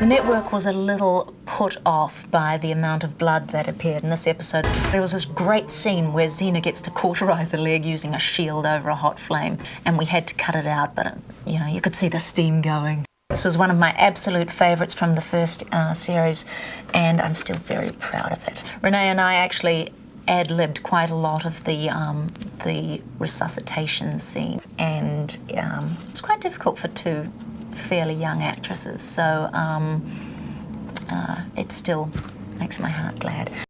The network was a little put off by the amount of blood that appeared in this episode. There was this great scene where Xena gets to cauterize a leg using a shield over a hot flame, and we had to cut it out, but you know, you could see the steam going. This was one of my absolute favourites from the first uh, series, and I'm still very proud of it. Renee and I actually ad-libbed quite a lot of the um, the resuscitation scene, and um, it's quite difficult for two fairly young actresses, so um, uh, it still makes my heart glad.